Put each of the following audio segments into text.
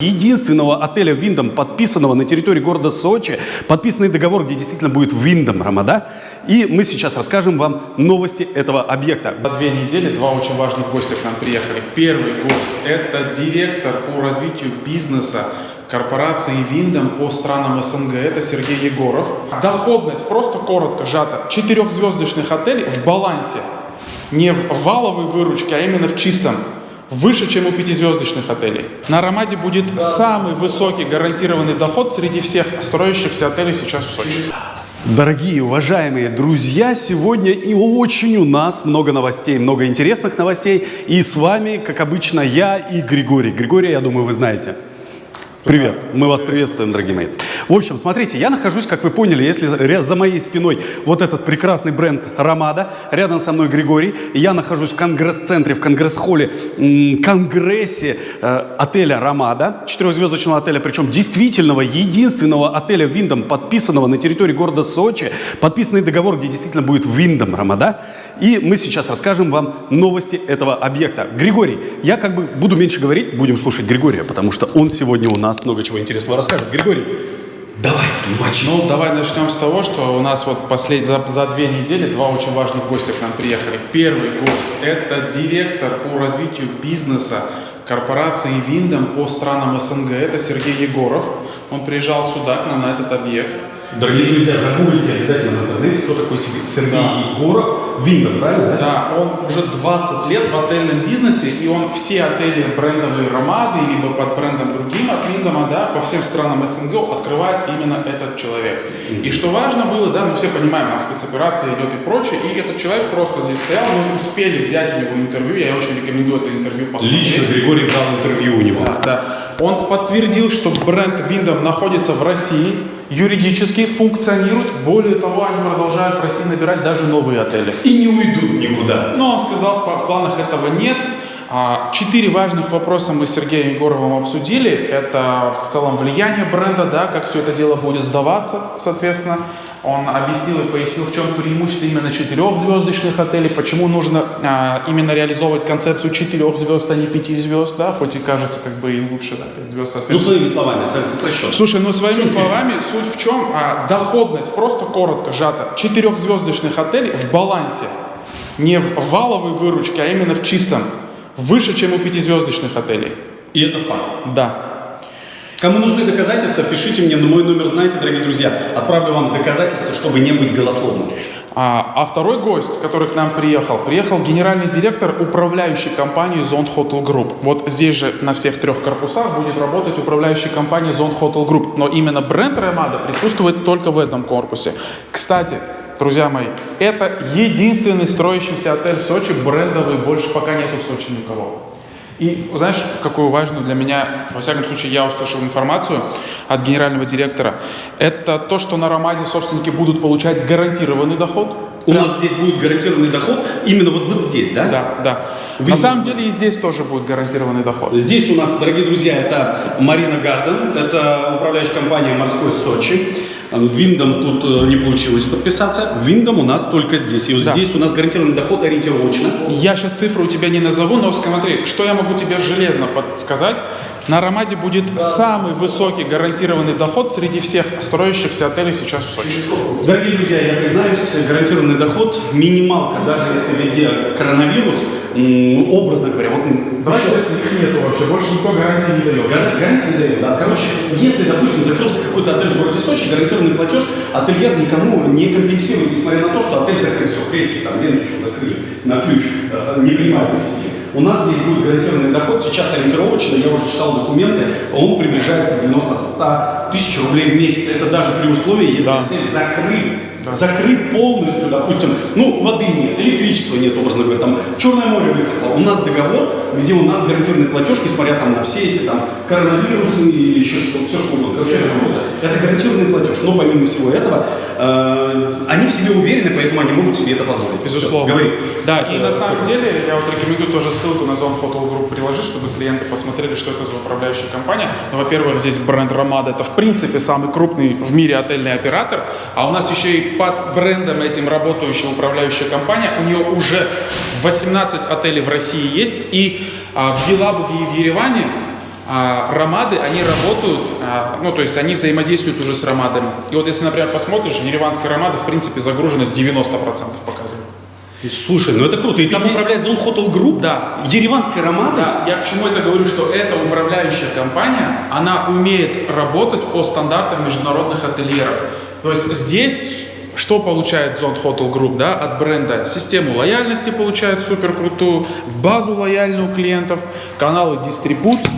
единственного отеля Виндом, подписанного на территории города Сочи, подписанный договор, где действительно будет Виндом Рамада. И мы сейчас расскажем вам новости этого объекта. За две недели два очень важных гостя к нам приехали. Первый гость – это директор по развитию бизнеса корпорации Виндом по странам СНГ. Это Сергей Егоров. Доходность, просто коротко сжата, четырехзвездочных отелей в балансе. Не в валовой выручке, а именно в чистом выше, чем у пятизвездочных отелей. На Ромаде будет самый высокий гарантированный доход среди всех строящихся отелей сейчас в Сочи. Дорогие, уважаемые друзья, сегодня и очень у нас много новостей, много интересных новостей. И с вами, как обычно, я и Григорий. Григорий, я думаю, вы знаете. Привет, мы вас приветствуем, дорогие мои. В общем, смотрите, я нахожусь, как вы поняли, если за моей спиной вот этот прекрасный бренд Ромада, рядом со мной Григорий, я нахожусь в конгресс-центре, в конгресс-холле, конгрессе э, отеля Ромада, четырехзвездочного отеля, причем действительного, единственного отеля Виндом, подписанного на территории города Сочи, подписанный договор, где действительно будет Виндом Ромада. И мы сейчас расскажем вам новости этого объекта. Григорий, я как бы буду меньше говорить, будем слушать Григория, потому что он сегодня у нас много чего интересного расскажет. Григорий, давай, мочи. Ну, давай начнем с того, что у нас вот послед... за, за две недели два очень важных гостя к нам приехали. Первый гость – это директор по развитию бизнеса корпорации Виндом по странам СНГ. Это Сергей Егоров. Он приезжал сюда, к нам на этот объект. Дорогие друзья, загуглите обязательно в интернете, кто такой Сергей Да. Егоров. Виндом, правильно? Да, он уже 20 лет в отельном бизнесе, и он все отели брендовые Ромады, либо под брендом другим от Виндома, да, по всем странам СНГ открывает именно этот человек. И что важно было, да, мы все понимаем, у нас спецоперация идет и прочее, и этот человек просто здесь стоял, мы успели взять у него интервью, я очень рекомендую это интервью посмотреть. Лично Григорий брал интервью у него. Да, да. Он подтвердил, что бренд Виндом находится в России, юридически функционирует. Более того, они продолжают в России набирать даже новые отели. И не уйдут никуда. Но он сказал, в планах этого нет. А, Четыре важных вопроса мы с Сергеем Егоровым обсудили. Это в целом влияние бренда, да, как все это дело будет сдаваться, соответственно. Он объяснил и пояснил, в чем преимущество именно четырехзвездочных отелей, почему нужно а, именно реализовывать концепцию четырех звезд, а не пяти звезд, да, хоть и кажется как бы и лучше, да, пять звезд. Ну, своими словами, со- сокращенно. Слушай, ну своими Чуть словами, суть в чем? А, доходность, просто коротко сжата, четырехзвездочных отелей в балансе. Не в валовой выручке, а именно в чистом. Выше, чем у пятизвездочных отелей. И это факт. Да. Кому нужны доказательства, пишите мне на мой номер, знаете, дорогие друзья. Отправлю вам доказательства, чтобы не быть голословным. А, а второй гость, который к нам приехал, приехал генеральный директор управляющей компании Zone Hotel Group. Вот здесь же на всех трех корпусах будет работать управляющая компания Zone Hotel Group. Но именно бренд Ремада присутствует только в этом корпусе. Кстати, друзья мои, это единственный строящийся отель в Сочи, брендовый, больше пока нету в Сочи никого. И знаешь, какую важную для меня, во всяком случае, я услышал информацию от генерального директора, это то, что на Ромаде собственники будут получать гарантированный доход. У нас здесь будет гарантированный доход именно вот, вот здесь, да? Да, да. Вы- На самом деле и здесь тоже будет гарантированный доход. Здесь у нас, дорогие друзья, это Марина Гарден, это управляющая компания «Морской Сочи». Виндом тут э, не получилось подписаться. Виндом у нас только здесь. И вот Да. здесь у нас гарантированный доход ориентировочно. Я сейчас цифру у тебя не назову, но смотри, что я могу тебе железно подсказать. На Ромаде будет самый высокий гарантированный доход среди всех строящихся отелей сейчас в Сочи. Дорогие друзья, я признаюсь, гарантированный доход, минималка, даже если везде коронавирус, образно говоря, вот честно, их нету вообще, больше никто гарантии не дает. Гар- Гарантии не дают, да. Короче, если, допустим, закрылся какой-то отель в городе Сочи, гарантированный платеж ательер никому не компенсирует, несмотря на то, что отель закрыт, все, крестик там, Лену еще закрыли на ключ, э, не принимают к себе. У нас здесь будет гарантированный доход, сейчас ориентировочно, я уже читал документы, он приближается к 90-100 тысяч рублей в месяц. Это даже при условии, если Да. отель закрыт. Закрыт полностью, допустим, ну, воды нет, электричества нет, образно говоря, там, Черное море высохло. У нас договор, где у нас гарантированный платеж, несмотря там на все эти там коронавирусы или еще что, все что угодно. Короче, это. Это гарантированный платеж. Но помимо всего этого, э, они в себе уверены, поэтому они могут себе это позволить. Безусловно. Говори. Да, и Э, на самом деле я вот рекомендую тоже ссылку на Zone Hotel Group приложить, чтобы клиенты посмотрели, что это за управляющая компания. Ну, во-первых, здесь бренд Ромада это в принципе самый крупный в мире отельный оператор, а у нас еще и под брендом этим работающая управляющая компания. У нее уже 18 отелей в России есть, и а, в Елабуге и в Ереване а, ромады, они работают, а, ну, то есть они взаимодействуют уже с ромадами. И вот если, например, посмотришь, ереванская ромада, в принципе, загруженность 90% показывает. Слушай, ну это круто. И там Иди- управляет Zone Hotel Group? Да. Ереванская ромада? Да, я к чему это говорю, что эта управляющая компания, она умеет работать по стандартам международных ательеров. То есть здесь что получает Zone Hotel Group да, от бренда? Систему лояльности получает супер крутую, базу лояльную клиентов, каналы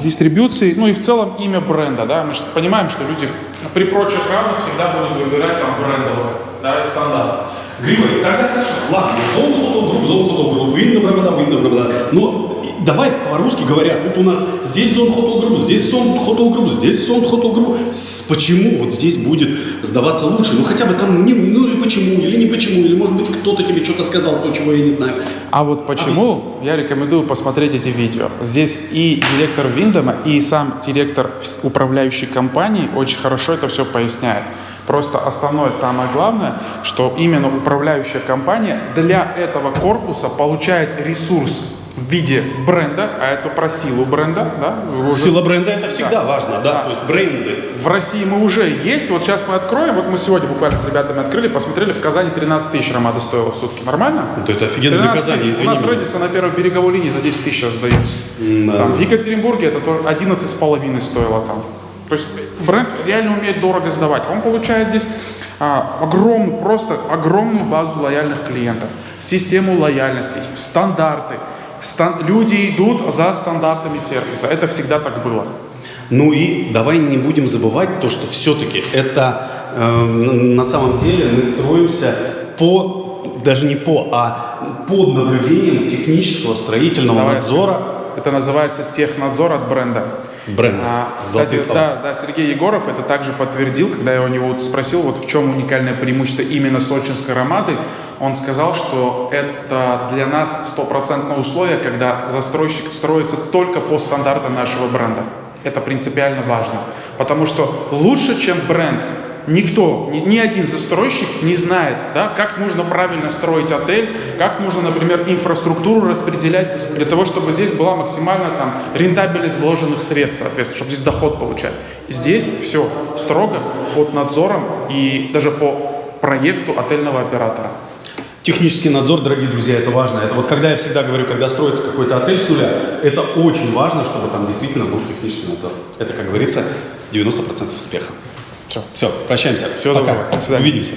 дистрибуции, ну и в целом имя бренда. Да? Мы же понимаем, что люди при прочих равных всегда будут выбирать там брендовое, да, стандарт. Григорий, тогда хорошо. Ладно, Zone Hotel Group, Zone Hotel Group, Windows Брамада, Windows Брамада. Но давай по-русски говоря, тут у нас здесь Zone Hotel Group, здесь Zone Hotel Group, здесь Zone Hotel Group. Почему вот здесь будет сдаваться лучше? Ну хотя бы там, не, ну или почему, или не почему, или может быть кто-то тебе что-то сказал, то, чего я не знаю. А вот почему я рекомендую посмотреть эти видео. Здесь и директор Виндома, и сам директор управляющей компании очень хорошо это все поясняет. Просто основное, самое главное, что именно управляющая компания для этого корпуса получает ресурс в виде бренда, а это про силу бренда, да? уже Сила бренда это всегда важно, да, Да. то есть бренды. в России мы уже есть. Вот сейчас мы откроем. Вот мы сегодня буквально с ребятами открыли, посмотрели. В Казани 13 тысяч ромада стоила в сутки. Нормально? Вот это офигенно для 13 Казани, тысяч. извини У нас. Редиса на первой береговой линии за 10 тысяч сдается. Да. Там, в Екатеринбурге это тоже 11 с половиной стоило там. То есть бренд реально умеет дорого сдавать. Он получает здесь а, огромную, просто огромную базу лояльных клиентов, систему лояльности, стандарты. Люди идут за стандартами сервиса. Это всегда так было. Ну и давай не будем забывать то, что все-таки это э, на самом деле мы строимся по, даже не по, а под наблюдением технического строительного Давай. надзора Это называется технадзор от бренда. Бренда. А, кстати, слова. да, да, Сергей Егоров это также подтвердил, когда я у него вот спросил, вот в чем уникальное преимущество именно сочинской ромады, он сказал, что это для нас стопроцентное условие, когда застройщик строится только по стандартам нашего бренда. Это принципиально важно, потому что лучше, чем бренд, Никто, ни, ни один застройщик не знает, да, как нужно правильно строить отель, как нужно, например, инфраструктуру распределять для того, чтобы здесь была максимально там, рентабельность вложенных средств, соответственно, чтобы здесь доход получать. Здесь все строго под надзором и даже по проекту отельного оператора. Технический надзор, дорогие друзья, это важно. Это вот когда я всегда говорю, когда строится какой-то отель с нуля, это очень важно, чтобы там действительно был технический надзор. Это, как говорится, 90% успеха. Все. Все, прощаемся. Всего Пока. доброго. До свидания. Увидимся.